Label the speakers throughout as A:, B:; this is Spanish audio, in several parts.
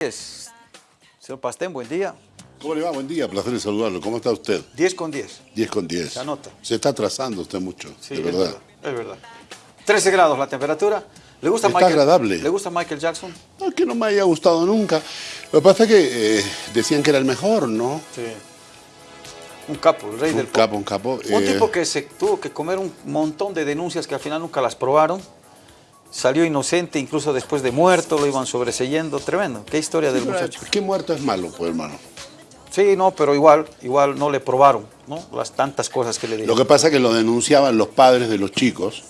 A: 10. Señor Pastén, buen día.
B: ¿Cómo le va? Buen día, placer de saludarlo. ¿Cómo está usted?
A: 10 con 10.
B: 10 con 10.
A: Se anota.
B: Se está atrasando usted mucho,
A: Sí,
B: de
A: es
B: verdad.
A: Es verdad. 13 grados la temperatura. ¿Le gusta
B: Está
A: Michael,
B: agradable.
A: ¿Le gusta Michael Jackson?
B: No que no me haya gustado nunca. Lo que pasa es que eh, decían que era el mejor, ¿no?
A: Sí. Un capo, el rey
B: Un
A: del pop.
B: capo, un capo.
A: Un
B: eh,
A: tipo que se tuvo que comer un montón de denuncias que al final nunca las probaron. Salió inocente, incluso después de muerto, lo iban sobreseyendo. Tremendo. Qué historia del muchacho.
B: ¿Qué muerto es malo, pues, hermano?
A: Sí, no, pero igual, igual no le probaron, ¿no? Las tantas cosas que le
B: Lo
A: dijeron.
B: que pasa es que lo denunciaban los padres de los chicos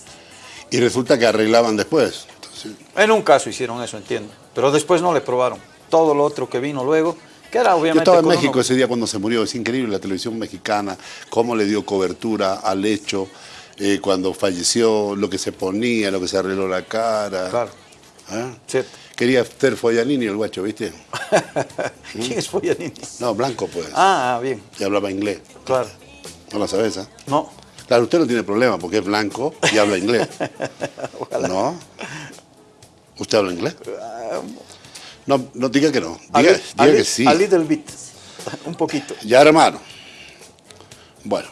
B: y resulta que arreglaban después. Entonces,
A: En un caso hicieron eso, entiendo. Pero después no le probaron. Todo lo otro que vino luego, que era obviamente...
B: Yo estaba en México
A: uno-
B: ese día cuando se murió, es increíble la televisión mexicana, cómo le dio cobertura al hecho, eh, cuando falleció, lo que se ponía, lo que se arregló la cara.
A: Claro, cierto.
B: Quería ser Foyanini el guacho, ¿viste?
A: ¿Quién es Foyanini?
B: No, blanco pues.
A: Ah, bien,
B: Y hablaba inglés.
A: claro.
B: No lo sabes, ¿ah?
A: No,
B: Claro, usted no tiene problema porque es blanco y habla inglés.
A: ojalá.
B: ¿No? ¿Usted habla inglés? No, no diga que no. Diga,
A: a
B: que sí.
A: a little bit, un poquito.
B: Ya, hermano. Bueno,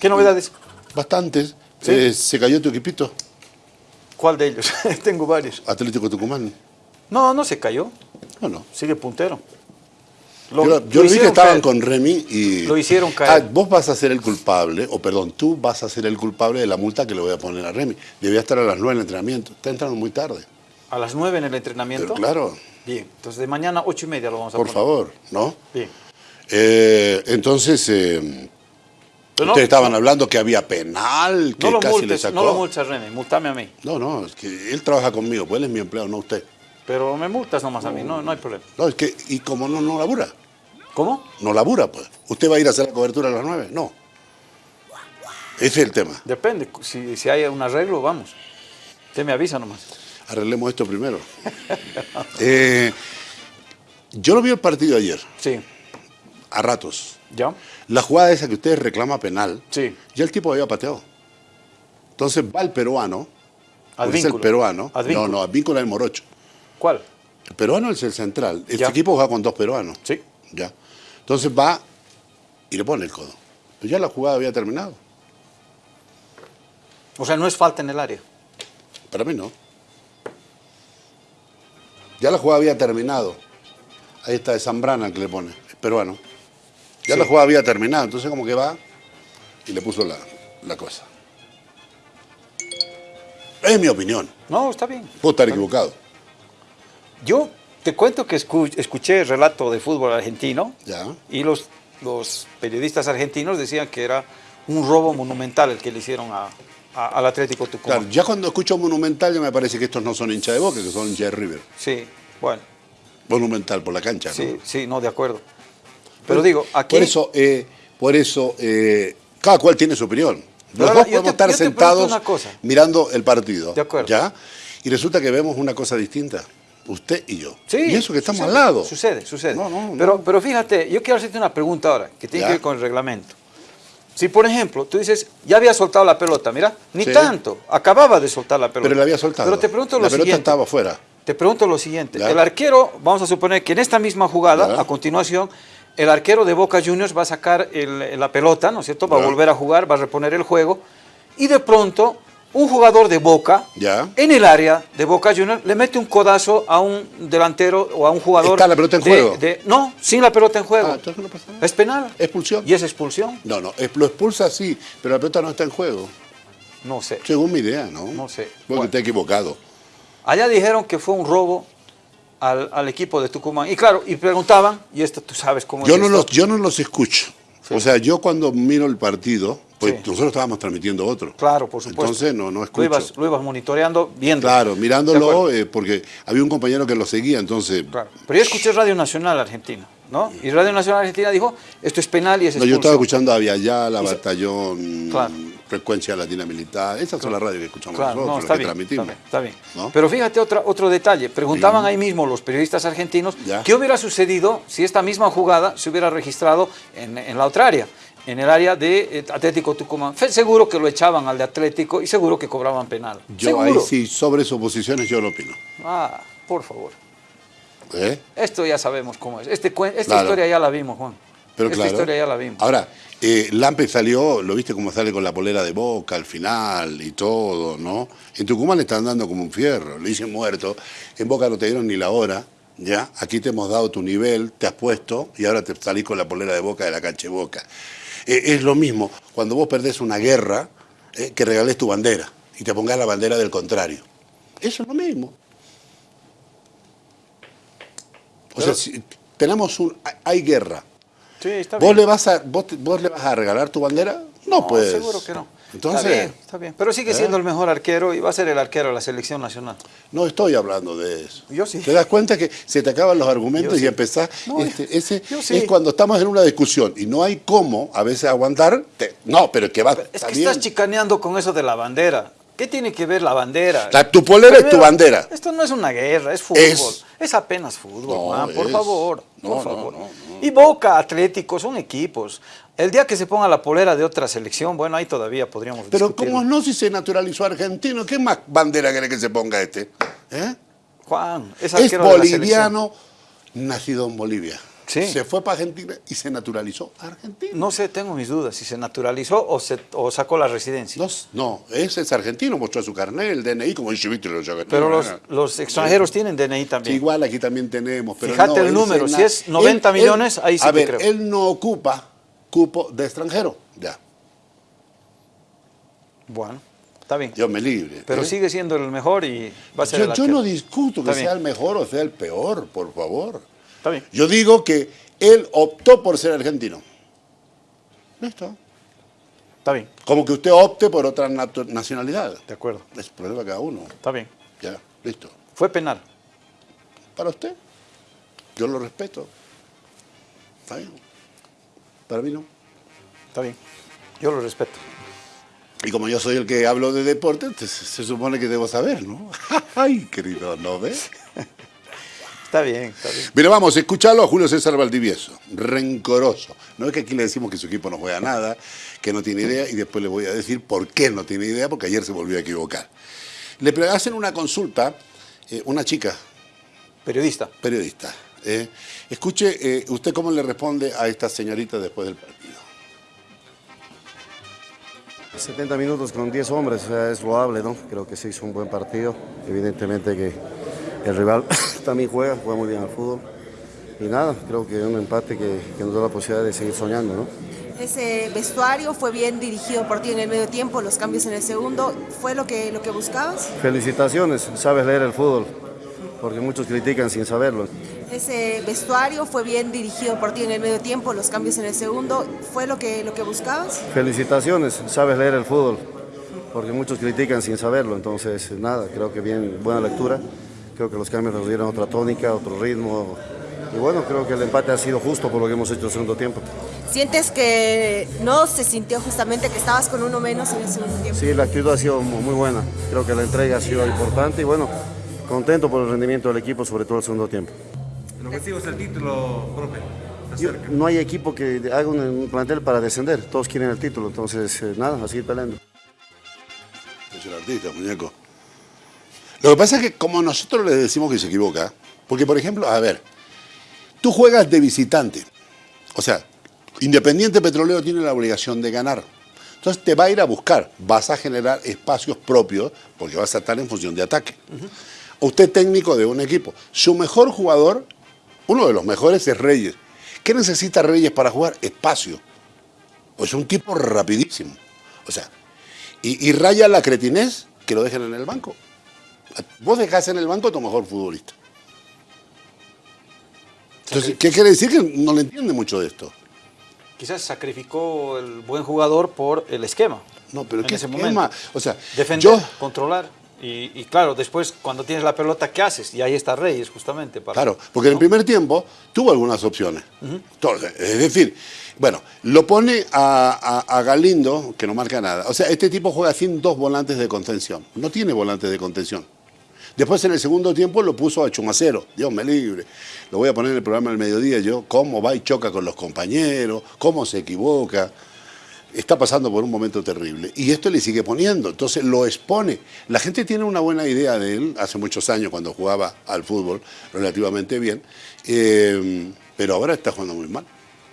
A: ¿Qué novedades?
B: bastantes.
A: Sí.
B: Eh, se cayó tu equipito,
A: ¿Cuál de ellos? Tengo varios.
B: Atlético Tucumán.
A: No, no se cayó,
B: No, no.
A: sigue puntero.
B: yo yo lo vi que estaban
A: caer.
B: con Remy y...
A: Lo hicieron caer.
B: Ah, vos vas a ser el culpable, o perdón, tú vas a ser el culpable de la multa que le voy a poner a Remy. Debía estar a las 9 en el entrenamiento. Está entrando muy tarde.
A: A las 9 en el entrenamiento.
B: Pero claro,
A: Bien, entonces de mañana 8 y media lo vamos a
B: por
A: poner.
B: favor, ¿no?
A: Bien.
B: Eh, entonces, eh,
A: Pero no-
B: ustedes estaban hablando que había penal, que
A: No lo
B: casi le
A: multes,
B: sacó.
A: no lo multas, Remy, multame a mí.
B: No, no, es que él trabaja conmigo, pues él es mi empleado, no usted.
A: Pero me multas nomás a mí, no, no hay problema.
B: No, es que, y como no, no labura,
A: ¿Cómo?
B: no labura, pues. ¿Usted va a ir a hacer la cobertura a las 9? No. Ese es el tema.
A: Depende, si, si hay un arreglo, vamos. Usted me avisa nomás.
B: Arreglemos esto primero. Eh, yo lo vi el partido ayer,
A: Sí.
B: A ratos.
A: ¿Ya?
B: La jugada esa que usted reclama penal,
A: Sí.
B: ya el tipo había pateado. Entonces va el peruano, es el peruano.
A: Advínculo.
B: No, no, Advínculo es el morocho.
A: ¿Cuál?
B: El peruano es el central. Este
A: Ya.
B: equipo juega con dos peruanos.
A: Sí.
B: Ya. Entonces va y le pone el codo. Pues ya la jugada había terminado.
A: O sea, no es falta en el área.
B: Para mí no. Ya la jugada había terminado. Ahí está de Zambrana que le pone, el peruano. Ya
A: Sí.
B: la jugada había terminado, entonces como que va y le puso la, la cosa. Es mi opinión.
A: No, está bien.
B: Puedo estar equivocado.
A: Yo te cuento que escu- escuché el relato de fútbol argentino
B: Ya.
A: y los, los periodistas argentinos decían que era un robo monumental el que le hicieron a- a- al Atlético Tucumán.
B: Claro, ya cuando escucho Monumental ya me parece que estos no son hinchas de Boca, que son hinchas de River.
A: Sí, bueno,
B: Monumental por la cancha, ¿no?
A: sí, sí, no, de acuerdo. Pero digo, aquí...
B: Por eso, eh, por eso eh, cada cual tiene su opinión. Los dos podemos
A: te-
B: estar sentados mirando el partido.
A: De acuerdo.
B: ¿Ya? Y resulta que vemos una cosa distinta. Usted y yo.
A: Sí,
B: y eso que estamos
A: sucede,
B: al lado.
A: Sucede, sucede.
B: No, no, no.
A: Pero, pero fíjate, yo quiero hacerte una pregunta ahora, que tiene
B: Ya.
A: que ver con el reglamento. Si, por ejemplo, tú dices, ya había soltado la pelota, mira, ni
B: Sí.
A: tanto, acababa de soltar la pelota.
B: Pero la había soltado.
A: Pero te pregunto
B: la
A: lo
B: pelota
A: siguiente.
B: estaba afuera.
A: Te pregunto lo siguiente.
B: Ya.
A: El arquero, vamos a suponer que en esta misma jugada,
B: Ya.
A: a continuación, el arquero de Boca Juniors va a sacar el- la pelota, ¿no es cierto? Va a volver a jugar, va a reponer el juego. Y de pronto, un jugador de Boca, en el área de Boca Juniors, le mete un codazo a un delantero o a un jugador.
B: ¿Está la pelota en
A: de-
B: juego?
A: de- no, sin la pelota en juego.
B: Ah, entonces no pasa nada.
A: ¿Es penal?
B: Expulsión.
A: ¿Y es expulsión?
B: No, no, lo expulsa sí, pero la pelota no está en juego.
A: No sé.
B: Según mi idea, ¿no?
A: No sé.
B: Porque
A: Bueno.
B: está equivocado.
A: Allá dijeron que fue un robo al, al equipo de Tucumán. Y claro, y preguntaban, y esto tú sabes cómo
B: Yo
A: es
B: no,
A: esto.
B: los, yo no los escucho. O sea, yo cuando miro el partido, pues
A: Sí.
B: nosotros estábamos transmitiendo otro.
A: Claro, por supuesto.
B: Entonces no, no
A: Lo
B: escucho.
A: ibas, lo ibas monitoreando, viendo.
B: Claro, mirándolo, eh, porque había un compañero que lo seguía, entonces...
A: Claro. Pero yo escuché Radio Nacional Argentina, ¿no? Y Radio Nacional Argentina dijo, esto es penal y es
B: No, yo estaba escuchando a
A: se-
B: Batallón,
A: Claro.
B: Frecuencia Latina Militar. Esas son las radios que escuchamos
A: Claro,
B: nosotros,
A: no,
B: las que
A: bien,
B: transmitimos.
A: está bien, está bien.
B: ¿no?
A: Pero fíjate otra, otro detalle. Preguntaban ahí mismo los periodistas argentinos
B: Ya.
A: qué hubiera sucedido si esta misma jugada se hubiera registrado en, en la otra área, en el área de eh, Atlético Tucumán. Seguro que lo echaban al de Atlético y seguro que cobraban penal.
B: Yo
A: seguro.
B: ahí sí, sobre suposiciones yo lo opino.
A: Ah, por favor.
B: ¿Eh?
A: Esto ya sabemos cómo es. Este, esta
B: Claro.
A: historia ya la vimos, Juan.
B: Pero
A: esta
B: claro.
A: historia ya la vimos.
B: Ahora, eh, Lampe salió, lo viste cómo sale con la polera de boca al final y todo, ¿no? En Tucumán le están dando como un fierro, le dicen muerto. En Boca no te dieron ni la hora, ¿ya? Aquí te hemos dado tu nivel, te has puesto y ahora te salís con la polera de boca de la cancha de boca. Eh, es lo mismo cuando vos perdés una guerra eh, que regales tu bandera y te pongas la bandera del contrario. Eso es lo mismo. O sea, si tenemos un. Hay guerra.
A: Sí, está
B: ¿Vos le, vas a, vos, vos le vas a regalar tu bandera? No,
A: No,
B: puedes.
A: seguro que no.
B: Entonces,
A: está bien, está bien. Pero sigue
B: ¿eh?
A: siendo el mejor arquero y va a ser el arquero de la selección nacional.
B: no estoy hablando de eso.
A: Yo sí.
B: ¿Te das cuenta que se te acaban los argumentos
A: Yo
B: y
A: sí.
B: empezás?
A: No,
B: este, ese
A: sí.
B: es cuando estamos en una discusión y no hay cómo a veces aguantar. te- no, pero que va.
A: Es que
B: bien.
A: estás chicaneando con eso de la bandera. ¿Qué tiene que ver la bandera?
B: La- tu polera es tu bandera.
A: Esto no es una guerra, es fútbol.
B: Es.
A: Es, apenas fútbol,
B: No,
A: Juan, por
B: es.
A: favor.
B: No,
A: por
B: no,
A: favor.
B: no, no.
A: Y Boca, Atlético, son equipos. El día que se ponga la polera de otra selección, bueno, ahí todavía podríamos
B: Pero
A: discutirlo.
B: ¿cómo no si se naturalizó argentino? ¿Qué más bandera quiere que se ponga este? ¿Eh?
A: Juan, es
B: Es boliviano, nacido en Bolivia.
A: Sí.
B: Se fue para Argentina y se naturalizó argentino.
A: No sé, tengo mis dudas si se naturalizó o, se, o sacó la residencia.
B: No, no, ese es argentino, mostró su carnet, el DNI, como dice Víctor.
A: Pero los, extranjeros tienen DNI
B: Sí,
A: también.
B: igual aquí también tenemos. Pero
A: Fíjate
B: no,
A: el
B: él
A: número, si es 90 millones, ahí sí
B: A ver,
A: creo.
B: él no ocupa cupo de extranjero. Ya,
A: Bueno, está bien.
B: Dios me libre.
A: Pero
B: ¿eh?
A: sigue siendo el mejor y va a ser
B: Yo,
A: el
B: yo no discuto que sea el mejor o sea el peor, por favor.
A: Está bien.
B: Yo digo que él optó por ser argentino. Listo.
A: Está bien.
B: Como que usted opte por otra nacionalidad.
A: De acuerdo.
B: Es problema de cada uno.
A: Está bien.
B: Ya, listo.
A: Fue penal.
B: Para usted. Yo lo respeto. Está bien. Para mí no.
A: Está bien. Yo lo respeto.
B: Y como yo soy el que hablo de deporte, entonces se supone que debo saber, ¿no? Ay, querido, ¿no ves?
A: Está bien, está bien.
B: Mira, vamos, escucharlo a Julio César Valdivieso, rencoroso. No es que aquí le decimos que su equipo no juega nada, que no tiene idea, y después le voy a decir por qué no tiene idea, porque ayer se volvió a equivocar. Le hacen una consulta, eh, una chica,
A: Periodista.
B: periodista. eh, escuche, eh, ¿usted cómo le responde a esta señorita después del partido?
C: 70 minutos con 10 hombres, o sea, es loable, ¿no? Creo que se hizo un buen partido. Evidentemente que el rival también juega, juega muy bien al fútbol. Y nada, creo que un empate que, que nos da la posibilidad de seguir soñando, ¿no?
D: Ese vestuario fue bien dirigido por ti en el medio tiempo, los cambios en el segundo, ¿fue lo que, lo que buscabas?
C: Felicitaciones, sabes leer el fútbol, porque muchos critican sin saberlo.
D: Ese vestuario fue bien dirigido por ti en el medio tiempo, los cambios en el segundo, ¿fue lo que, lo que buscabas?
C: Felicitaciones, sabes leer el fútbol, porque muchos critican sin saberlo. Entonces, nada, creo que bien, buena lectura. Creo que los cambios nos dieron otra tónica, otro ritmo. Y bueno, creo que el empate ha sido justo por lo que hemos hecho el segundo tiempo.
D: ¿Sientes que no se sintió justamente que estabas con uno menos en el segundo tiempo?
C: Sí, la actitud ha sido mu- muy buena. Creo que la entrega ha sido importante y bueno, contento por el rendimiento del equipo, sobre todo el segundo tiempo.
E: El objetivo es el título, profe.
C: Yo- no hay equipo que haga un, un plantel para descender, todos quieren el título, entonces eh, nada, a seguir peleando.
B: Es el artista, muñeco. Lo que pasa es que como nosotros le decimos que se equivoca, porque por ejemplo, a ver, tú juegas de visitante. O sea, Independiente Petrolero tiene la obligación de ganar. Entonces te va a ir a buscar, vas a generar espacios propios porque vas a estar en función de ataque. Usted técnico de un equipo, su mejor jugador, uno de los mejores es Reyes. ¿Qué necesita Reyes para jugar? Espacio. Pues un tipo rapidísimo. O sea, y, y raya la cretinez que lo dejen en el banco. Vos dejás en el banco a tu mejor futbolista. Entonces, ¿qué quiere decir? Que no le entiende mucho de esto.
A: Quizás sacrificó el buen jugador por el esquema.
B: No, pero
A: en
B: ¿qué
A: ese
B: esquema?
A: momento.
B: O sea,
A: Defender,
B: yo...
A: controlar. Y, y claro, después cuando tienes la pelota, ¿qué haces? Y ahí está Reyes, justamente. Para,
B: Claro, porque en el primer tiempo tuvo algunas opciones. Entonces, es decir, bueno, lo pone a, a- a Galindo, que no marca nada. O sea, este tipo juega sin dos volantes de contención. No tiene volantes de contención. Después en el segundo tiempo lo puso a Chumacero. Dios me libre. Lo voy a poner en el programa del mediodía yo. Cómo va y choca con los compañeros, cómo se equivoca. está pasando por un momento terrible. Y esto le sigue poniendo, entonces lo expone. La gente tiene una buena idea de él, hace muchos años cuando jugaba al fútbol relativamente bien, eh, pero ahora está jugando muy mal.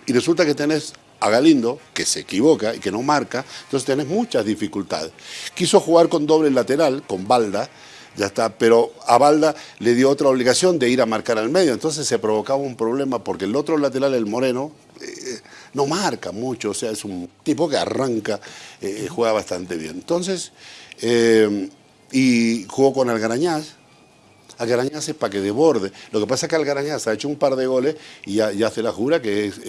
B: Y resulta que tenés a Galindo, que se equivoca y que no marca, entonces tenés muchas dificultades. Quiso jugar con doble lateral, con Balda, ya está, pero a Balda le dio otra obligación de ir a marcar al medio, entonces se provocaba un problema porque el otro lateral, el Moreno, eh, no marca mucho, o sea, es un tipo que arranca, eh, juega bastante bien. Entonces, eh, y jugó con Algarañaz, Algarañaz es para que desborde. Lo que pasa es que Algarañaz ha hecho un par de goles y ya, ya hace la jura que es...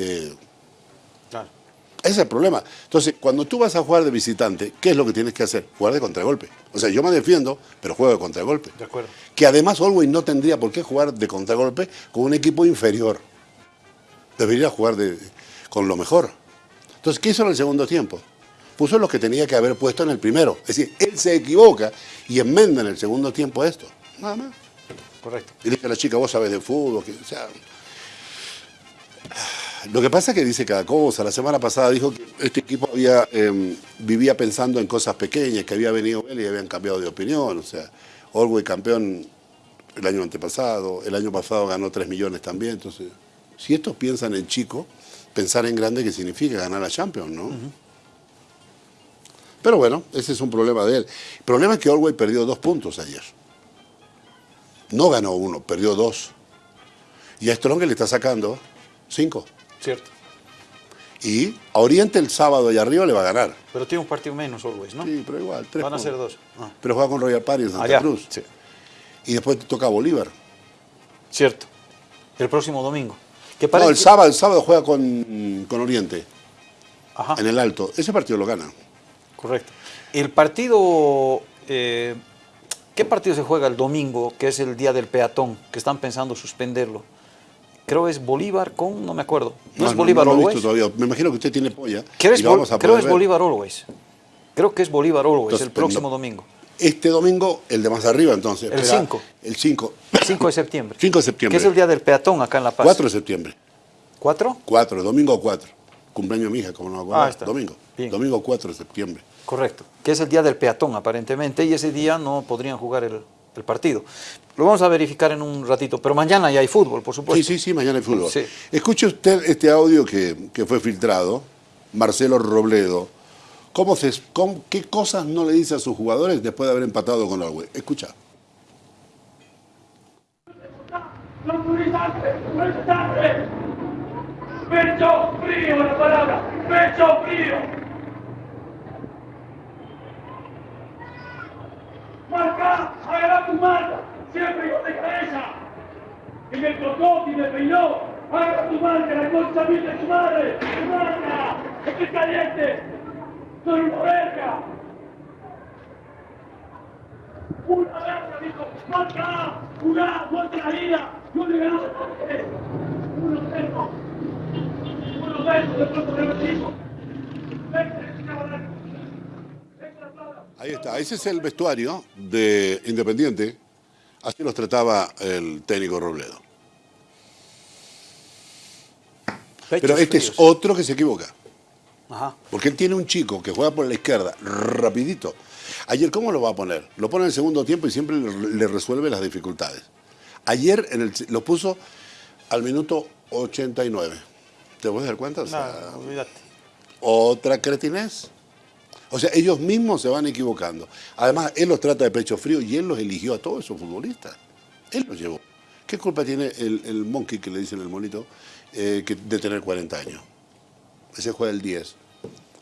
B: ese es el problema. Entonces, cuando tú vas a jugar de visitante, ¿qué es lo que tienes que hacer? Jugar de contragolpe. O sea, yo me defiendo, pero juego de contragolpe.
A: De acuerdo.
B: Que además Always no tendría por qué jugar de contragolpe con un equipo inferior. Debería jugar de- con lo mejor. Entonces, ¿qué hizo en el segundo tiempo? Puso los que tenía que haber puesto en el primero. Es decir, él se equivoca y enmenda en el segundo tiempo esto. Nada más.
A: Correcto.
B: Y le dije a la chica, vos sabés de fútbol. que- o sea, lo que pasa es que dice cada cosa. La semana pasada dijo que este equipo había, eh, vivía pensando en cosas pequeñas, que había venido él y habían cambiado de opinión. O sea, Orwell campeón el año antepasado, el año pasado ganó 3 millones también. Entonces, si estos piensan en chico, pensar en grande, ¿qué significa ganar la Champions, no? Pero bueno, ese es un problema de él. El problema es que Orwell perdió dos puntos ayer. No ganó uno, perdió dos. Y a Strong le está sacando cinco.
A: Cierto.
B: Y a Oriente el sábado y arriba le va a ganar.
A: Pero tiene un partido menos, Always, ¿no?
B: Sí, pero igual, tres
A: Van a
B: puntos.
A: ser dos. Ah.
B: Pero juega con Royal Party en Santa
A: Allá.
B: Cruz.
A: Sí.
B: Y después te toca Bolívar.
A: Cierto. El próximo domingo. Que
B: No, el
A: que-
B: sábado, el sábado juega con, con Oriente,
A: Ajá.
B: en el Alto. Ese partido lo gana.
A: Correcto. El partido, eh, ¿qué partido se juega el domingo, que es el día del peatón, que están pensando suspenderlo? Creo es Bolívar con, no me acuerdo. ¿No, es Bolívar
B: no lo he
A: Always?
B: visto todavía. Me imagino que usted tiene polla.
A: Creo, es,
B: lo
A: Bol- creo es. Bolívar Always. Creo que es Bolívar Always,
B: Entonces,
A: el próximo
B: no-
A: domingo.
B: Este domingo, el de más arriba, entonces.
A: El
B: espera,
A: cinco.
B: El 5.
A: 5 de septiembre.
B: 5 de septiembre.
A: Que es el día del peatón acá en La Paz.
B: 4 de septiembre.
A: ¿Cuatro?
B: 4, domingo 4. Cumpleaños de mi hija, como no me acuerdo.
A: Ah, está.
B: Domingo.
A: Bien.
B: Domingo 4 de septiembre.
A: Correcto. Que es el día del peatón, aparentemente, y ese día no podrían jugar el, el partido. Lo vamos a verificar en un ratito, pero mañana ya hay fútbol, por
B: Sí,
A: supuesto.
B: sí, sí, mañana hay fútbol.
A: Sí.
B: Escuche usted este audio que, que fue filtrado, Marcelo Robledo. ¿Cómo se, cómo- ¿Qué cosas no le dice a sus jugadores después de haber empatado con Orwell? Escucha.
F: Pecho frío la palabra, pecho frío. Marca, agarra tu marca, siempre con de cabeza. Y me tocó y me peinó. Agarra tu marca, la concha mil de tu madre. Tu marca, estoy caliente. Soy una verga. Una verga, dijo, marca, jugá, muerte la vida, yo le ganó uno cero, uno cero, de pronto revertimos. Vente, cabrón.
B: Ahí está, ese es el vestuario de Independiente. Así los trataba el técnico Robledo. Pero este es otro que se equivoca.
A: Ajá.
B: Porque él tiene un chico que juega por la izquierda, rapidito. Ayer, ¿cómo lo va a poner? Lo pone en el segundo tiempo y siempre le, le resuelve las dificultades. Ayer en el- lo puso al minuto 89. ¿Te puedes dar cuenta? O sea,
A: No, olvídate.
B: otra cretinez. O sea, ellos mismos se van equivocando. Además, él los trata de pecho frío y él los eligió a todos esos futbolistas. Él los llevó. ¿Qué culpa tiene el, el monkey, que le dicen el monito, eh, que- de tener 40 años? Ese juega el 10,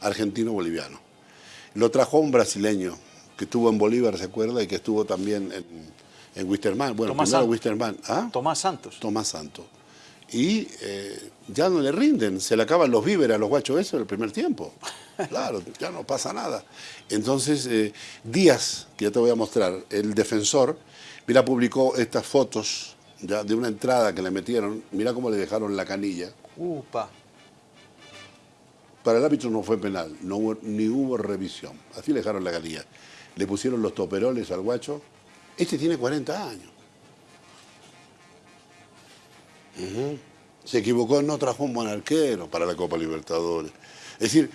B: argentino-boliviano. Lo trajo un brasileño que estuvo en Bolívar, ¿se acuerda? Y que estuvo también en, en Wisterman. Bueno,
A: Tomás
B: primero
A: Santos.
B: Wisterman. ¿Ah?
A: Tomás Santos.
B: Tomás Santo. Y eh, ya no le rinden, se le acaban los víveres a los guachos esos el primer tiempo. Claro, ya no pasa nada. Entonces, eh, Díaz, que ya te voy a mostrar, el defensor, mira, publicó estas fotos ya de una entrada que le metieron, mira cómo le dejaron la canilla.
A: Upa.
B: Para el árbitro no fue penal, no hubo- ni hubo revisión. Así le dejaron la canilla. Le pusieron los toperoles al guacho. Este tiene 40 años. Se equivocó, no trajo un buen arquero para la Copa Libertadores. Es decir,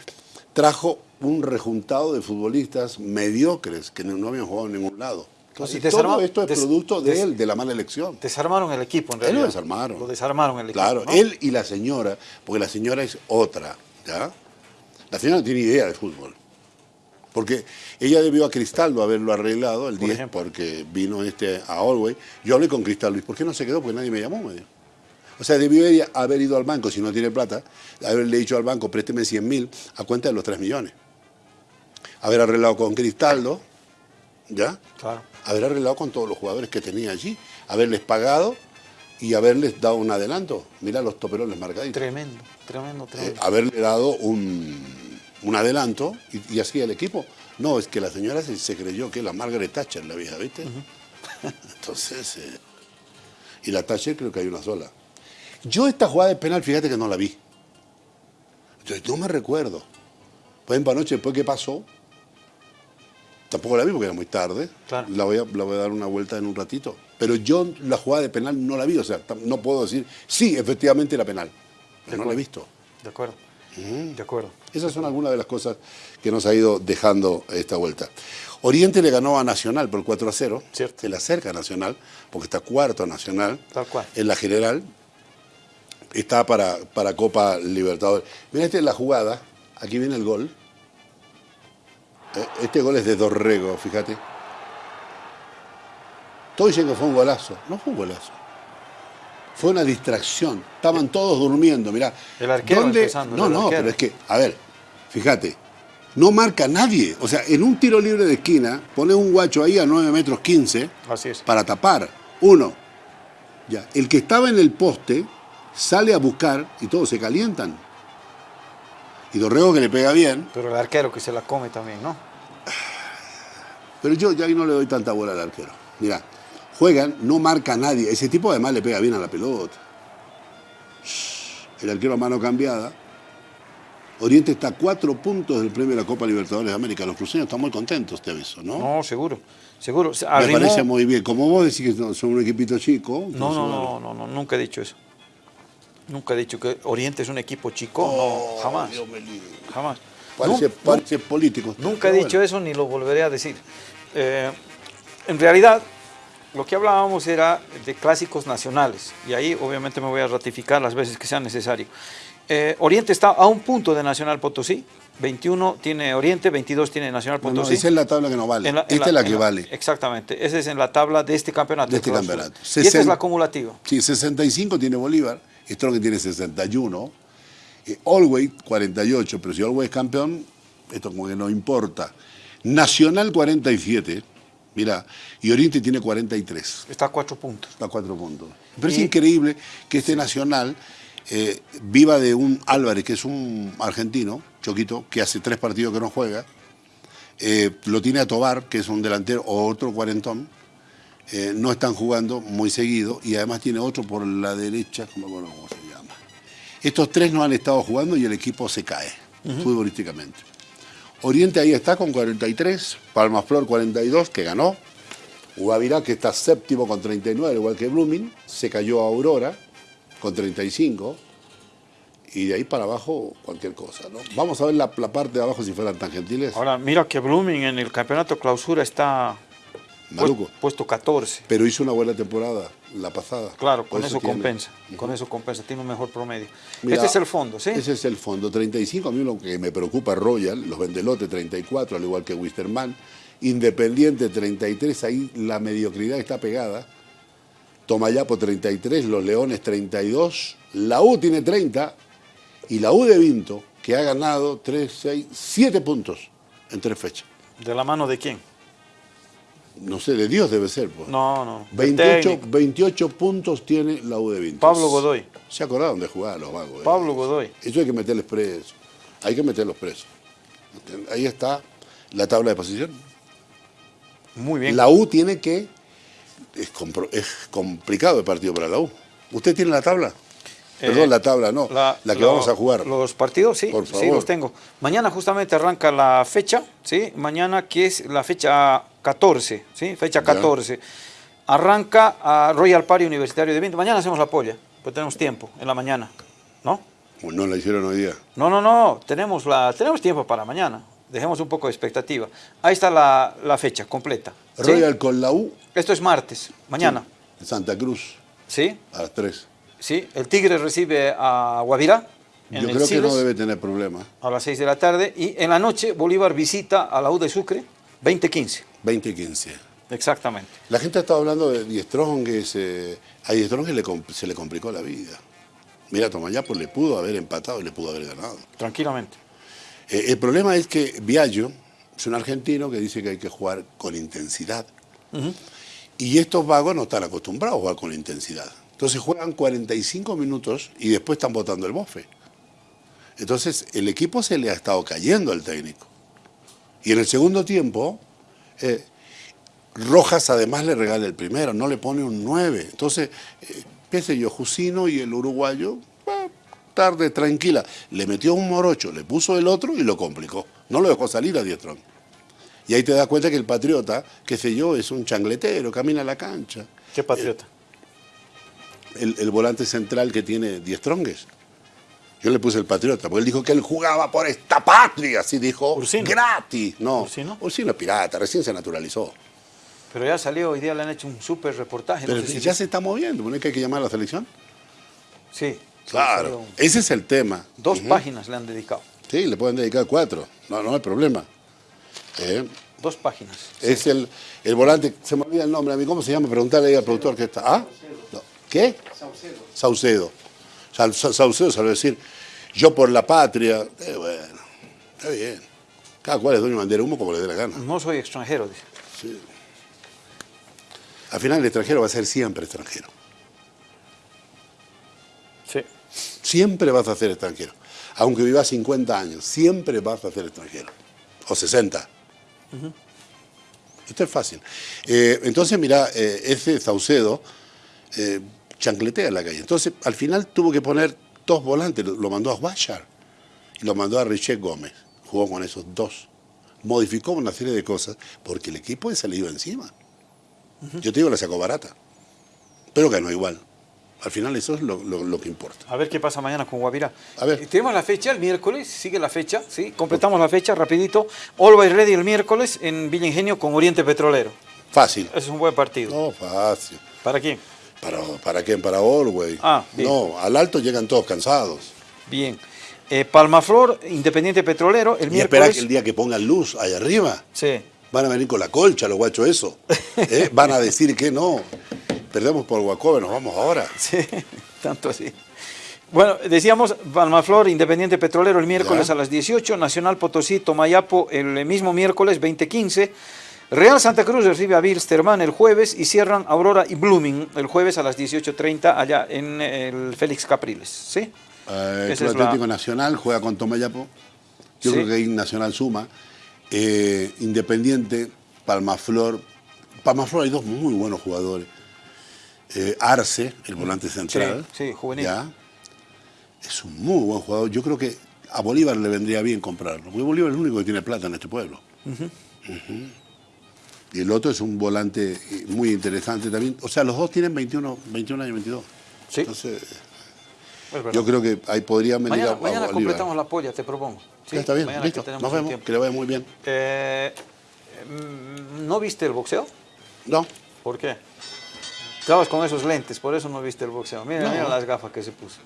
B: trajo un rejuntado de futbolistas mediocres que no, habían jugado en ningún lado. Entonces,
A: y
B: todo esto es producto de él, de la mala elección.
A: Desarmaron el equipo, en
B: Él lo
A: realidad.
B: desarmaron.
A: Lo desarmaron el equipo.
B: Claro,
A: ¿no?
B: él y la señora, porque la señora es otra, ¿ya? La señora no tiene idea de fútbol. Porque ella debió a Cristaldo haberlo arreglado el
A: Por
B: 10
A: ejemplo.
B: porque vino este a Allway. Yo hablé con Cristaldo, ¿y por qué no se quedó? Porque nadie me llamó, me dijo. O sea, debió ella haber ido al banco, si no tiene plata, haberle dicho al banco, présteme 100 mil a cuenta de los 3 millones. Haber arreglado con Cristaldo, ¿ya?
A: Claro.
B: haber arreglado con todos los jugadores que tenía allí, haberles pagado y haberles dado un adelanto. Mira los toperoles marcaditos.
A: Tremendo, tremendo,
B: Eh,
A: tremendo.
B: haberle dado un, un adelanto y, y así el equipo. No, es que la señora se, se creyó que la Margaret Thatcher, la vieja, ¿viste? Entonces, eh, y la Thatcher creo que hay una sola. Yo esta jugada de penal, fíjate que no la vi. Yo no me recuerdo. Por ejemplo, anoche, después que pasó, tampoco la vi porque era muy tarde.
A: Claro.
B: La, voy a, la voy a dar una vuelta en un ratito. Pero yo la jugada de penal no la vi. O sea, no puedo decir, sí, efectivamente era penal. Pero no la he visto.
A: De acuerdo. De acuerdo.
B: Esas son algunas de las cosas que nos ha ido dejando esta vuelta. Oriente le ganó a Nacional por 4 a 0.
A: Cierto.
B: Se le acerca a Nacional, porque está cuarto a Nacional.
A: Tal cual.
B: En la general está para, para Copa Libertadores. Mira, esta es la jugada. Aquí viene el gol. Eh, Este gol es de Dorrego, fíjate. Todos dicen que fue un golazo. No fue un golazo. Fue una distracción. Estaban todos durmiendo, mirá.
A: El arquero
B: ¿Dónde-
A: empezando,
B: No, no,
A: arquero.
B: pero es que, a ver, fíjate. No marca nadie. O sea, en un tiro libre de esquina, pone un guacho ahí a 9 metros 15
A: Así es.
B: para tapar. Uno. Ya. El que estaba en el poste sale a buscar y todos se calientan. Y Dorrego que le pega bien,
A: Pero el arquero que se la come también, ¿no?
B: pero yo ya ahí no le doy tanta bola al arquero. Mira, juegan, no marca a nadie. Ese tipo además le pega bien a la pelota. El arquero a mano cambiada. Oriente está a cuatro puntos del premio de la Copa Libertadores de América. Los cruceños están muy contentos, te aviso, ¿no?
A: No, seguro. Seguro. Se
B: Me parece muy bien. Como vos decís que son un equipito chico.
A: No, no, no, no, no, nunca he dicho eso. Nunca he dicho que Oriente es un equipo chico,
B: Oh,
A: no, jamás.
B: Dios me libre.
A: Jamás.
B: Parece, político.
A: Nunca he dicho eso ni lo volveré a decir. Eh, en realidad, lo que hablábamos era de clásicos nacionales y ahí obviamente me voy a ratificar las veces que sea necesario. Eh, Oriente está a un punto de Nacional Potosí, 21 tiene Oriente, 22 tiene Nacional
B: No, no,
A: Potosí.
B: esa es la tabla que no vale.
A: En la- en
B: Esta es la que vale.
A: Exactamente, esa es en la tabla de este campeonato.
B: De este campeonato.
A: Y esta es la acumulativa.
B: Sí, 65 tiene Bolívar, Strong tiene 61, eh, Always 48, pero si Always es campeón, esto como que no importa. Nacional 47, mira, y Oriente tiene 43,
A: Está a cuatro puntos.
B: a cuatro puntos. Pero es increíble que este Nacional eh, viva de un Álvarez, que es un argentino, Choquito, que hace tres partidos que no juega, eh, lo tiene a Tobar, que es un delantero, o otro cuarentón, eh, no están jugando muy seguido y además tiene otro por la derecha, cómo se llama. Estos tres no han estado jugando y el equipo se cae futbolísticamente. Oriente ahí está con 43, Palma Flor 42, que ganó. Guavirá, que está séptimo con 39, al igual que Blooming, se cayó a Aurora con 35. Y de ahí para abajo, cualquier cosa. ¿no? Vamos a ver la, la parte de abajo si fueran tan gentiles.
A: Ahora, mira que Blooming en el campeonato clausura está
B: Maluco.
A: puest- puesto 14.
B: Pero hizo una buena temporada la pasada.
A: Claro, con eso,
B: tiene-
A: compensa. Con eso compensa, tiene un mejor promedio.
B: Mira,
A: este es el fondo, ¿sí?
B: Ese es el fondo. 35, a mí lo que me preocupa es Royal, los Vendelote 34, al igual que Wisterman. Independiente 33, ahí la mediocridad está pegada. Tomayapo 33, los Leones 32, la U tiene 30 y la U de Vinto, que ha ganado 3, 6, 7 puntos en tres fechas.
A: ¿De la mano de quién?
B: No sé, de Dios debe ser. Pues.
A: No, no. del
B: 28,
A: técnico.
B: 28 puntos tiene la U de Vinto.
A: Pablo Godoy.
B: Se acordaron de jugar los vagos. eh.
A: Pablo Godoy.
B: Eso hay que meterles presos. Hay que meterlos presos. Ahí está la tabla de posición.
A: Muy bien.
B: La U tiene que. Es, es complicado el partido para la U. ¿Usted tiene la tabla? Perdón,
A: Eh,
B: la tabla no. La, que
A: lo-
B: vamos a jugar.
A: Los partidos, sí,
B: Por
A: sí,
B: favor.
A: los tengo. Mañana justamente arranca la fecha, ¿sí? Mañana que es la fecha 14, ¿sí? Fecha
B: Ya.
A: 14. Arranca a Royal Party Universitario de Vinto. Mañana hacemos la polla, pues tenemos tiempo en la mañana, ¿no?
B: O no la hicieron hoy día.
A: No, no, no, tenemos, la, tenemos tiempo para mañana. Dejemos un poco de expectativa. Ahí está la, la fecha completa. ¿sí?
B: Royal con la U.
A: Esto es martes, mañana.
B: en Santa Cruz,
A: ¿Sí?
B: a las 3.
A: ¿Sí? El Tigre recibe a Guavirá
B: Yo
A: el
B: creo que no debe tener problema.
A: a las 6 de la tarde y en la noche Bolívar visita a la U de Sucre 2015.
B: 20-15.
A: Exactamente.
B: La gente ha estado hablando de Diestrongues. Eh, a Diestrongues le se le complicó la vida. Mira, Tomayapo le pudo haber empatado y le pudo haber ganado.
A: Tranquilamente.
B: Eh, el problema es que Viallo es un argentino que dice que hay que jugar con intensidad. Y estos vagos no están acostumbrados a jugar con intensidad. Entonces juegan 45 minutos y después están botando el bofe. Entonces el equipo se le ha estado cayendo al técnico. Y en el segundo tiempo, eh, Rojas además le regala el primero, no le pone un 9. Entonces, eh, qué sé yo, Jusino y el uruguayo, eh, tarde, tranquila. Le metió un morocho, le puso el otro y lo complicó. No lo dejó salir a Diestrón. Y ahí te das cuenta que el patriota, qué sé yo, es un changletero, camina a la cancha.
A: ¿Qué patriota?
B: El, el volante central que tiene Diestrongues. Yo le puse el patriota, porque él dijo que él jugaba por esta patria, así dijo,
A: Ursino.
B: gratis. No,
A: Ursino.
B: Ursino es pirata, recién se naturalizó.
A: Pero ya salió, hoy día le han hecho un súper reportaje. no
B: Pero
A: sé si
B: ya se está moviendo, ¿no es que hay que llamar a la selección?
A: Sí.
B: Claro, ese es el tema.
A: Dos páginas le han dedicado.
B: Sí, le pueden dedicar cuatro, no, no hay problema. Eh,
A: Dos páginas.
B: Es el, el volante, se me olvida el nombre a mí, ¿cómo se llama? Preguntarle ahí al productor que está. ¿Ah? No. ¿Qué? Saucedo. Saucedo. Sa- Sa- Saucedo sabe decir, yo por la patria. Eh, bueno, está bien. Cada cual es dueño de bandera humo como le dé la gana.
A: No soy extranjero, dice.
B: Al final el extranjero va a ser siempre extranjero.
A: Sí.
B: Siempre vas a ser extranjero. Aunque vivas 50 años, siempre vas a ser extranjero. O 60. Esto es fácil. Eh, entonces, mira, eh, ese Saucedo eh, chancletea en la calle. Entonces, al final tuvo que poner dos volantes. Lo, mandó a Guachar y lo mandó a Richet Gómez. Jugó con esos dos. Modificó una serie de cosas porque el equipo se le iba encima. Yo te digo, la sacó barata. Pero ganó igual. Al final eso es lo, lo- lo que importa.
A: A ver qué pasa mañana con Guavirá.
B: A ver.
A: Eh, Tenemos la fecha el miércoles, sigue la fecha, ¿sí? Completamos la fecha rapidito. Always Ready el miércoles en Villa Ingenio con Oriente Petrolero.
B: Fácil.
A: Es un buen partido.
B: No, fácil.
A: ¿Para quién?
B: ¿Para, para quién? Para Orway.
A: Ah, bien.
B: No, al alto llegan todos cansados.
A: Bien. Eh, Palmaflor, Independiente Petrolero, el
B: Y espera
A: miércoles.
B: que el día que pongan luz allá arriba,
A: Sí.
B: van a venir con la colcha los guachos eso. ¿eh? Van a decir que no. Perdemos por Guacobe, nos vamos ahora.
A: Sí, tanto así. Bueno, decíamos Palmaflor, Independiente Petrolero el miércoles
B: Ya.
A: a las 18, Nacional Potosí, Tomayapo el mismo miércoles 2015, Real Santa Cruz recibe a Bilsterman el jueves y cierran Aurora y Blooming el jueves a las 18.30 allá en el Félix Capriles, ¿sí?
B: Eh, el
A: la-
B: Atlético Nacional juega con Tomayapo. Yo
A: Sí.
B: creo que ahí Nacional suma. Eh, Independiente, Palmaflor. Palmaflor hay dos muy buenos jugadores. Eh, Arce, el volante central.
A: Sí, sí, juvenil.
B: Ya. Es un muy buen jugador. Yo creo que a Bolívar le vendría bien comprarlo. Porque Bolívar es el único que tiene plata en este pueblo. Y el otro es un volante eh, muy interesante también. O sea, los dos tienen 21, 21 años, 22.
A: Sí.
B: Entonces, yo creo que ahí podrían venir
A: mañana
B: a, a
A: mañana completamos la polla, te propongo. Sí,
B: Ya está bien,
A: mañana que
B: listo.
A: tenemos
B: Nos vemos, que le vaya muy bien.
A: Eh, mm, ¿No viste el boxeo?
B: No,
A: ¿Por qué? Estabas con esos lentes, por eso no viste el boxeo. Mira,
B: No.
A: mira las gafas que se puso.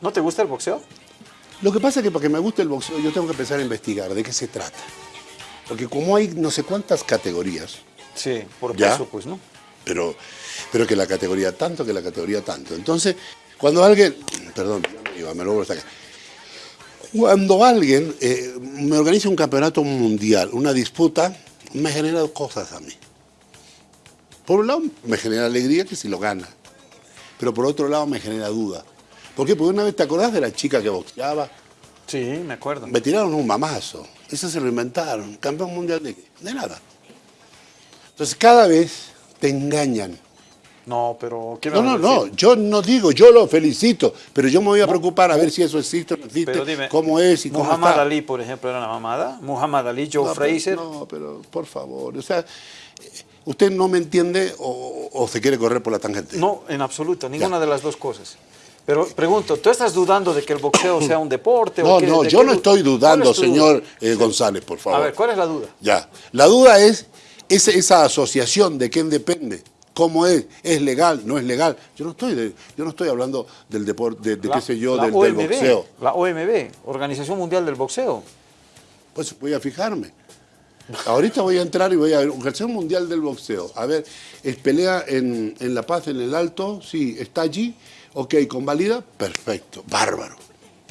A: ¿No te gusta el boxeo?
B: lo que pasa es que para que me guste el boxeo yo tengo que empezar a investigar de qué se trata. Porque como hay no sé cuántas categorías,
A: Sí, por peso, pues, ¿no?
B: pero, pero que la categoría tanto, que la categoría tanto. Entonces, cuando alguien, perdón, me iba, me lo vuelvo hasta acá. Cuando alguien eh, me organiza un campeonato mundial, una disputa, me genera dos cosas a mí. Por un lado, me genera alegría que si lo gana, pero por otro lado me genera duda. ¿Por qué? Porque una vez te acordás de la chica que boxeaba,
A: Sí, me acuerdo.
B: me tiraron un mamazo. Eso se lo inventaron. Campeón mundial de nada. Entonces cada vez te engañan.
A: No, pero ¿qué me
B: No, no, no, yo no digo, yo lo felicito, pero yo me voy a preocupar a ver si eso existe o no existe,
A: Pero dime,
B: cómo es y cómo
A: Muhammad. Ali, por ejemplo, era una mamada. Muhammad Ali, Joe
B: no, pero-
A: Fraser.
B: no, pero por favor, o sea, usted no me entiende o, o se quiere correr por la tangente.
A: No, en absoluto, ninguna de las dos cosas. Pero pregunto, ¿tú estás dudando de que el boxeo sea un deporte?
B: No,
A: o qué-
B: no, yo no estoy
A: ¿Cuál
B: dudando,
A: es
B: señor eh, González, por favor.
A: A ver, ¿cuál es la duda?
B: Ya. La duda es esa asociación de quién depende. ¿Cómo es? ¿Es legal? ¿No es legal? Yo no estoy, de- yo no estoy hablando del deporte, de, de
A: La-
B: qué sé yo, del, boxeo.
A: La OMB, Organización Mundial del Boxeo.
B: Pues voy a fijarme. Ahorita voy a entrar y voy a ver. Organización Mundial del Boxeo. A ver, es pelea en, en La Paz, en el Alto. Sí, está allí. Ok, convalida. Perfecto. Bárbaro.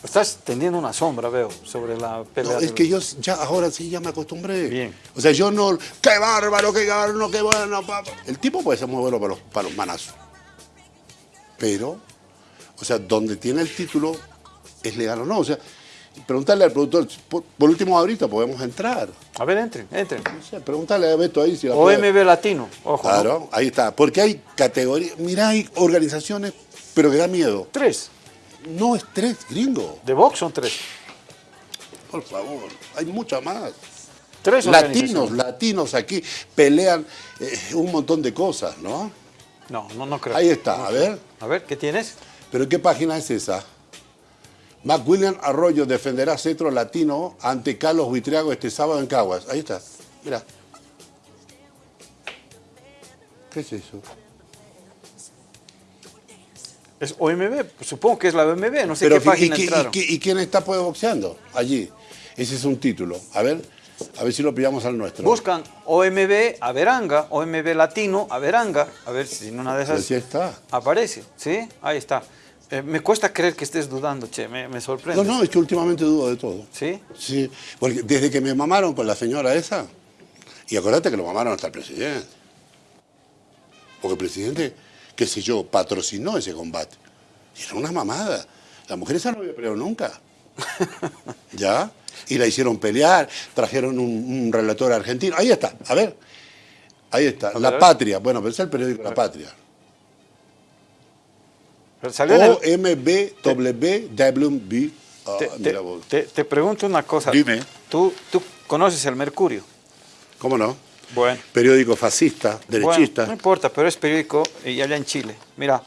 A: Estás tendiendo una sombra, veo, sobre la pelea.
B: No, es que yo ya ahora sí ya me acostumbré.
A: Bien.
B: O sea, yo no. ¡Qué bárbaro, qué bárbaro, qué bueno! pa, pa". El tipo puede ser muy bueno para los, para los manazos. Pero, o sea, donde tiene el título, ¿es legal o no? O sea, preguntarle al productor. Por, por último, ahorita podemos entrar.
A: A ver, entren, entren.
B: No sé, pregúntale a Beto ahí si la puede-
A: OMB Latino, ojo. ¿no?
B: Claro, ahí está. Porque hay categorías. Mirá, hay organizaciones, pero que da miedo.
A: Tres.
B: No es tres, gringo.
A: De box son tres.
B: Por favor, hay muchas más.
A: Tres
B: Latinos, latinos aquí pelean eh, un montón de cosas, ¿no?
A: No, no, no creo.
B: Ahí está, a ver.
A: A ver, ¿qué tienes?
B: ¿Pero qué página es esa? McWilliam Arroyo defenderá cetro latino ante Carlos Buitriago este sábado en Caguas. Ahí está, mira. ¿Qué es eso?
A: Es OMB, supongo que es la OMB, no sé
B: Pero
A: qué
B: ¿y-
A: página
B: y,
A: entraron.
B: y- y quién está pues boxeando allí? Ese es un título. A ver, a ver si lo pillamos al nuestro.
A: Buscan OMB Averanga, OMB Latino Averanga, a ver si en una de esas
B: Así está.
A: aparece, ¿sí? Ahí está. Eh, me cuesta creer que estés dudando, che, me, me sorprende.
B: No, no, es que últimamente dudo de todo.
A: ¿Sí?
B: Sí, porque desde que me mamaron con la señora esa, y acuérdate que lo mamaron hasta el presidente. Porque el presidente, qué sé yo, patrocinó ese combate. Y era una mamada. La mujer esa no había peleado nunca. ¿Ya? Y la hicieron pelear, trajeron un, un relator argentino. Ahí está, a ver. Ahí está, La. Patria. Bueno, pero es el periódico La Patria. OMBWB. Ah,
A: te, te- te pregunto una cosa.
B: Dime.
A: ¿Tú, tú conoces el Mercurio?
B: ¿Cómo no?
A: Bueno.
B: Periódico fascista, derechista.
A: Bueno, no importa, pero es periódico y allá en Chile. Mira,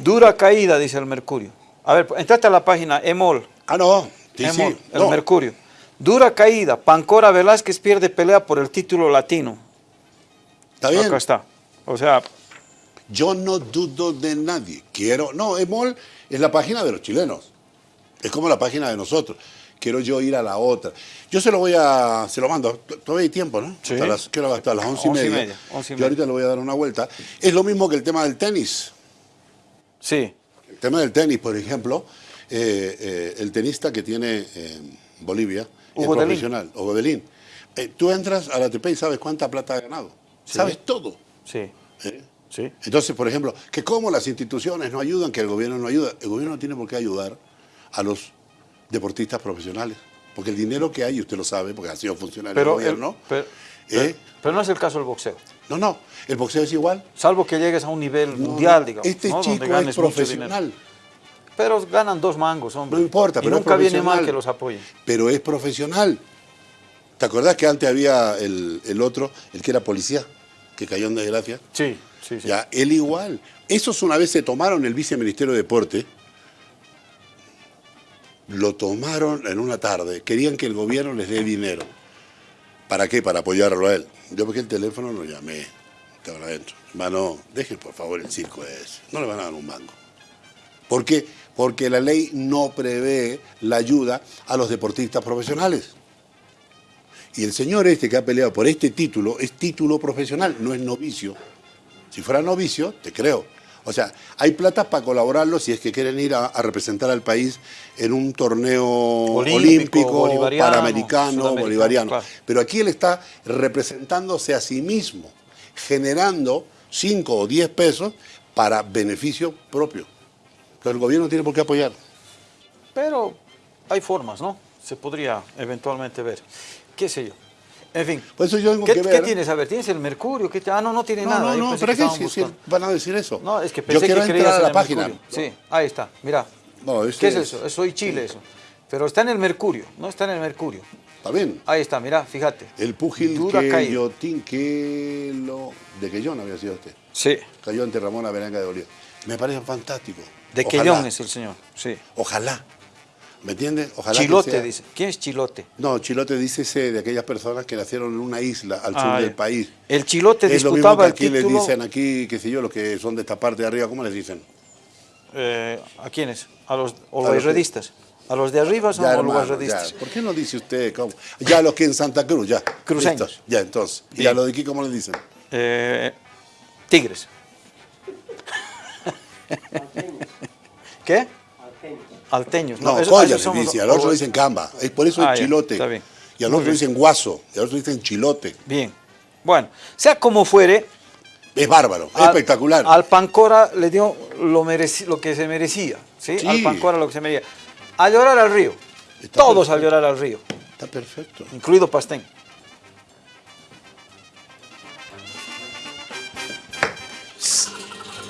A: dura caída, dice el Mercurio. A ver, entrate a la página EMOL.
B: Ah, no. Sí, sí.
A: EMOL, el
B: No.
A: Mercurio. Dura caída. Pancora Velázquez pierde pelea por el título latino.
B: Está bien.
A: Acá está. O sea,
B: Yo no dudo de nadie. Quiero. No, EMOL es la página de los chilenos. Es como la página de nosotros. Quiero yo ir a la otra. Yo se lo voy a. Se lo mando. Todavía hay tiempo, ¿no?
A: Sí.
B: Hasta las, quiero hasta las once y media.
A: media, once y
B: yo ahorita le voy a dar una vuelta. Es lo mismo que el tema del tenis.
A: sí.
B: El tema del tenis, por ejemplo, eh, eh, el tenista que tiene en Bolivia,
A: Hugo Delín.
B: profesional, Hugo Delín. Eh, tú entras a la ATP y sabes cuánta plata ha ganado.
A: Sí.
B: Sabes todo.
A: Sí,
B: ¿eh?
A: sí.
B: Entonces, por ejemplo, que cómo las instituciones no ayudan, que el gobierno no ayuda. El gobierno no tiene por qué ayudar a los deportistas profesionales. Porque el dinero que hay, usted lo sabe, porque ha sido funcionario
A: Pero,
B: del gobierno.
A: el- pero,
B: ¿eh?
A: pero no es el caso del boxeo.
B: No, no, el boxeo es igual.
A: Salvo que llegues a un nivel
B: No,
A: mundial, digamos.
B: Este chico es profesional.
A: Pero ganan dos mangos, hombre.
B: No importa,
A: y
B: pero es
A: nunca viene mal que los apoyen.
B: Pero es profesional. ¿Te acordás que antes había el, el otro, el que era policía, que cayó en desgracia?
A: Sí, sí, sí.
B: Ya, él igual. Esos una vez se tomaron el viceministerio de Deporte, lo tomaron en una tarde, querían que el gobierno les dé dinero. ¿Para qué? Para apoyarlo a él. Yo porque el teléfono lo llamé, estaban adentro. Hermano, dejen por favor el circo ese, no le van a dar un mango. ¿Por qué? Porque la ley no prevé la ayuda a los deportistas profesionales. Y el señor este que ha peleado por este título es título profesional, no es novicio. Si fuera novicio, te creo. O sea, hay plata para colaborarlo si es que quieren ir a, a representar al país en un torneo
A: Olímpico,
B: olímpico,
A: bolivariano,
B: panamericano, bolivariano.
A: claro.
B: Pero aquí él está representándose a sí mismo, generando 5 o 10 pesos para beneficio propio. Pero el gobierno no tiene por qué apoyar.
A: Pero hay formas, ¿no? Se podría eventualmente ver. ¿Qué sé yo? En fin.
B: Por eso yo tengo
A: ¿Qué,
B: que
A: qué
B: ver.
A: tienes? A ver, ¿tienes el mercurio? ¿Qué te- Ah, no, no tiene
B: No,
A: nada.
B: no,
A: Yo
B: no,
A: pensé
B: ¿para
A: que
B: si- van a decir eso?
A: No, es que
B: yo
A: pensé
B: quiero
A: que
B: entrar a la página.
A: mercurio. Sí, ahí está, mira.
B: No,
A: ¿Qué es
B: es-
A: eso? Soy Chile eso. Pero está en el mercurio, no está en el mercurio.
B: Está bien.
A: Ahí está, mira, fíjate.
B: El púgil
A: Dura
B: que yo lo de que yo no había sido usted.
A: Sí.
B: Cayó ante Ramón Averanga de Bolívar. Me parece fantástico.
A: De. Quellón es el señor, sí.
B: Ojalá. ¿Me entiendes? Ojalá que
A: Chilote,
B: sea-
A: dice. ¿Quién es Chilote?
B: No, Chilote dice ese de aquellas personas que nacieron en una isla al sur
A: Ah,
B: del país.
A: El Chilote
B: es lo mismo
A: disputaba
B: que
A: el
B: aquí les
A: título...
B: dicen, aquí, qué sé yo, los que son de esta parte de arriba, ¿cómo les dicen?
A: eh, ¿A quiénes? ¿A los olvairredistas? ¿A los de arriba son olvairredistas?
B: ¿Por qué no dice usted? cómo? Ya los que en Santa Cruz, ya.
A: Cruceños.
B: Listo, Ya, entonces. ¿Y
A: Bien.
B: a los de aquí cómo les dicen?
A: Eh, tigres. ¿Qué? Alteños.
B: No,
A: esos
B: les
A: somos-
B: dice, al otro dicen camba. Es por eso
A: Ah, ya,
B: chilote.
A: está bien.
B: Y al otro dicen guaso, y al otro dicen chilote.
A: Bien. Bueno, sea como fuere,
B: Es bárbaro, es
A: al-
B: espectacular.
A: Al Pancora le dio lo, mereci- lo que se merecía. ¿sí?
B: Sí.
A: Al Pancora lo que se merecía. A llorar al río.
B: Está
A: Todos a llorar al río,
B: Está perfecto.
A: incluido Pastén.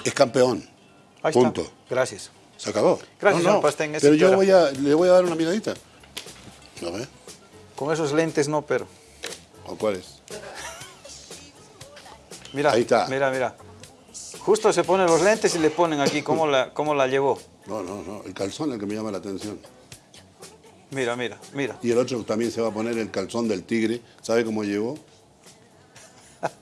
B: Es campeón.
A: Ahí
B: Punto.
A: está. Gracias.
B: Se acabó.
A: Gracias, Pastén, eso
B: Pero yo voy a, le voy a dar una miradita. ¿Lo ve?
A: Con esos lentes no, pero.
B: ¿O cuál es?
A: Mira,
B: Ahí está.
A: mira, mira. Justo se ponen los lentes y le ponen aquí cómo la, cómo la llevó.
B: No, no, no. El calzón es el que me llama la atención.
A: Mira, mira, mira.
B: Y el otro también se va a poner el calzón del tigre. ¿Sabe cómo llegó?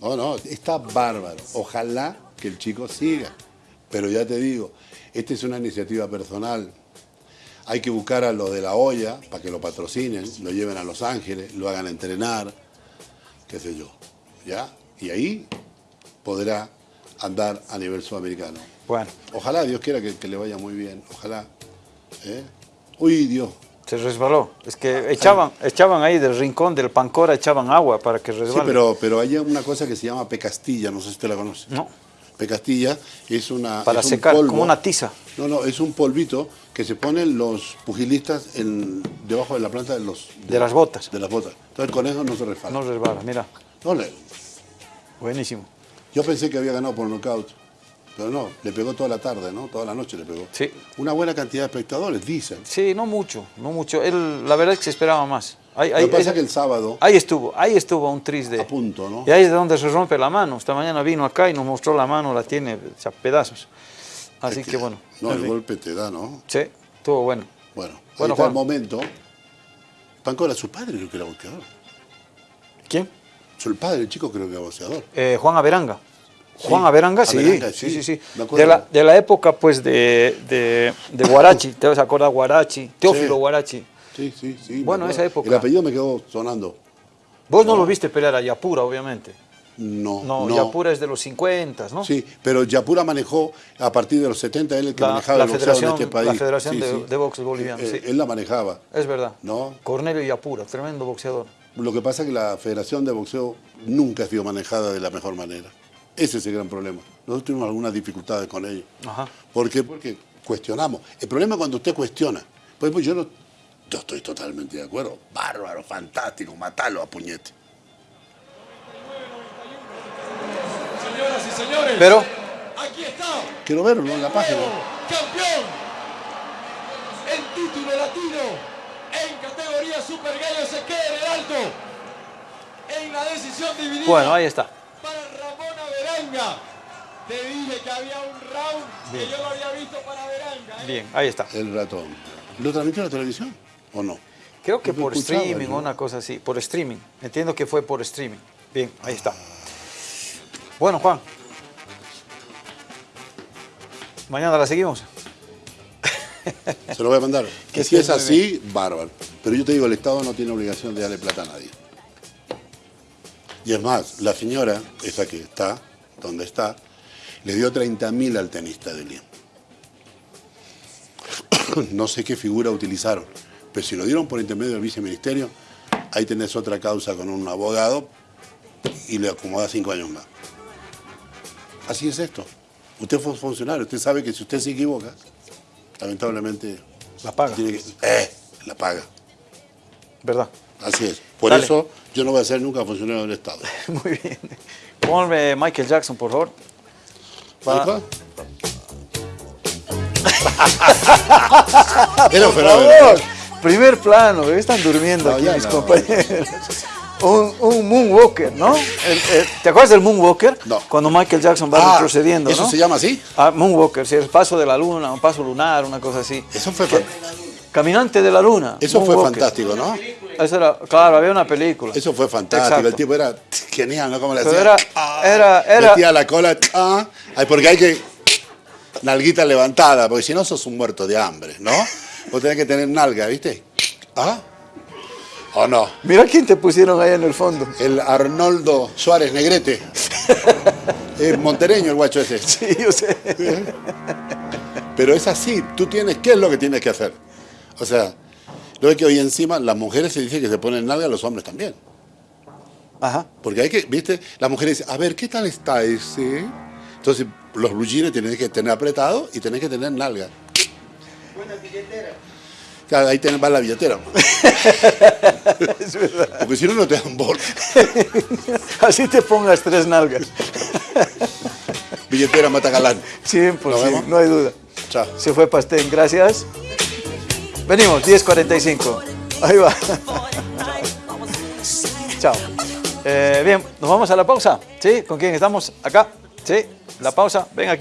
B: No, no, está bárbaro. Ojalá que el chico siga. Pero ya te digo, esta es una iniciativa personal. Hay que buscar a los de la olla para que lo patrocinen, lo lleven a Los Ángeles, lo hagan entrenar, qué sé yo. ¿Ya? Y ahí podrá andar a nivel sudamericano.
A: Bueno,
B: Ojalá, Dios quiera que, que le vaya muy bien. Ojalá. ¿eh? Uy, Dios.
A: se resbaló. Es que echaban, echaban ahí del rincón del Pancora, echaban agua para que
B: Sí,
A: resbale.
B: pero, pero hay una cosa que se llama pecastilla, no sé si usted la conoce.
A: No.
B: Pecastilla es una.
A: Para
B: es un
A: secar,
B: polvo.
A: como una tiza.
B: No, no, es un polvito que se ponen los pugilistas en, debajo de la planta de los.
A: De las botas.
B: De las botas. Entonces con eso no se resbala.
A: No resbala, mira.
B: No le-
A: Buenísimo.
B: yo pensé que había ganado por nocaut, pero no, le pegó toda la tarde, ¿no? Toda la noche le pegó.
A: Sí.
B: Una buena cantidad de espectadores, dicen.
A: Sí, no mucho, no mucho. Él, la verdad es que se esperaba más. Ahí,
B: Lo que pasa es que el sábado,
A: ahí estuvo, ahí estuvo un tris de...
B: a punto, ¿no?
A: Y ahí es de donde se rompe la mano. Esta mañana vino acá y nos mostró la mano, la tiene a pedazos. Así
B: Es
A: que bueno.
B: No, el golpe te da, ¿no?
A: Sí, estuvo bueno.
B: Bueno, ahí
A: Bueno,
B: está el momento. Pancora, su padre creo que era boxeador.
A: ¿Quién?
B: Su padre, el chico creo que era boxeador.
A: Eh, Juan Averanga.
B: Sí,
A: Juan Averanga, sí,
B: Averanga,
A: sí,
B: sí,
A: sí. De la, de la época, pues, de, de, de Guarachi, ¿te vas a acordar Guarachi? Teófilo
B: Sí.
A: Guarachi.
B: Sí, sí, sí.
A: Bueno, esa época.
B: El apellido me quedó sonando.
A: Vos no, lo viste pelear a Yapura, obviamente.
B: No,
A: No,
B: no.
A: Yapura es de los 50, ¿no?
B: Sí, pero Yapura manejó a partir de los 70, él el que
A: La-
B: manejaba
A: la
B: el boxeo en este país.
A: la Federación de- de Box Boliviano,
B: Eh,
A: sí.
B: Él la manejaba.
A: Es verdad.
B: No.
A: Cornelio Yapura, tremendo boxeador.
B: Lo que pasa es que la Federación de Boxeo nunca ha sido manejada de la mejor manera. Ese es el gran problema. Nosotros tuvimos algunas dificultades con ellos.
A: Ajá.
B: ¿Por qué? Porque cuestionamos. El problema es cuando usted cuestiona. Pues, pues yo no. Yo estoy totalmente de acuerdo. Bárbaro, fantástico, matalo a puñete.
G: Señoras y señores,
A: Pero,
G: aquí está,
B: Quiero verlo en la página.
G: campeón, el título latino en categoría Super Gallo se queda en el alto, en la decisión dividida
A: bueno, ahí está.
G: para Ramón Averanga. Te dije que había un round que yo lo había visto para Averanga. ¿eh?
A: Bien, ahí está.
B: El ratón. ¿Lo transmitió en la televisión o no?
A: Creo que por streaming o una cosa así. Por streaming. Entiendo que fue por streaming. Bien, ahí está. Bueno, Juan. Mañana la seguimos.
B: Se lo voy a mandar.
A: Que
B: si es así, bárbaro. Pero yo te digo, el Estado no tiene obligación de darle plata a nadie. Y es más, la señora, esa que está, donde está, le dio 30 mil al tenista de Lien. no sé qué figura utilizaron, pero si lo dieron por intermedio del viceministerio, ahí tenés otra causa con un abogado y le acomoda cinco años más. Así es esto. Usted fue funcionario, usted sabe que si usted se equivoca, lamentablemente
A: La paga.
B: tiene que- eh, la paga.
A: ¿Verdad?
B: Así es. Por
A: Dale.
B: eso yo no voy a ser nunca funcionario del Estado.
A: Muy bien. Ponme Michael Jackson, por favor. Va.
B: ¿Alfa? Era un fenómeno.
A: Primer plano, están durmiendo
B: No,
A: aquí
B: ya
A: mis
B: no.
A: compañeros. un, un moonwalker, ¿no? El- el- ¿Te acuerdas del moonwalker?
B: No.
A: Cuando Michael Jackson va
B: Ah,
A: retrocediendo,
B: ¿Eso
A: ¿no?
B: se llama así?
A: Ah, moonwalker, sí, el paso de la luna, un paso lunar, una cosa así.
B: Eso fue,
A: Caminante de la luna.
B: eso fue fantástico, ¿no?
A: Eso era, claro, había una película.
B: Eso fue fantástico.
A: Exacto.
B: El tipo era genial, ¿no? Como le hacía.
A: era-
B: Ah,
A: era- era-
B: Metía la cola. ah, porque hay que. Nalguita levantada, porque si no sos un muerto de hambre, ¿no? Vos tenés que tener nalga, ¿viste? ¿Ah? ¿O no?
A: Mira quién te pusieron ahí en el fondo.
B: El Arnoldo Suárez Negrete. Es montereño el guacho ese.
A: Sí, yo sé.
B: Pero es así, tú tienes, ¿qué es lo que tienes que hacer? O sea, lo que hoy encima las mujeres se dice que se ponen nalga, los hombres también.
A: Ajá.
B: Porque hay que, viste, las mujeres dicen, a ver, ¿qué tal está ese? Entonces, los blue jeans tenés que tener apretado y tenés que tener nalga. Claro, ahí tenés, va la billetera.
A: Es verdad.
B: Porque si no, no te dan bola.
A: Así te pongas tres nalgas.
B: Billetera mata galán.
A: Sí, pues no hay duda.
B: Chao.
A: Se fue Pastén, gracias. Venimos, 10.45. Ahí va. Chao. Eh, bien, ¿nos vamos a la pausa? ¿Sí? ¿Con quién estamos? Acá. ¿Sí? La pausa. Ven aquí.